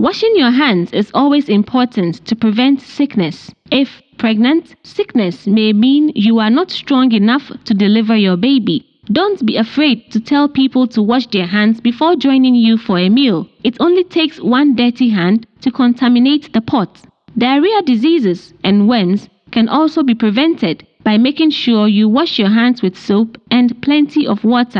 Washing your hands is always important to prevent sickness. If pregnant, sickness may mean you are not strong enough to deliver your baby. Don't be afraid to tell people to wash their hands before joining you for a meal. It only takes one dirty hand to contaminate the pot. Diarrhea diseases and worms can also be prevented by making sure you wash your hands with soap and plenty of water.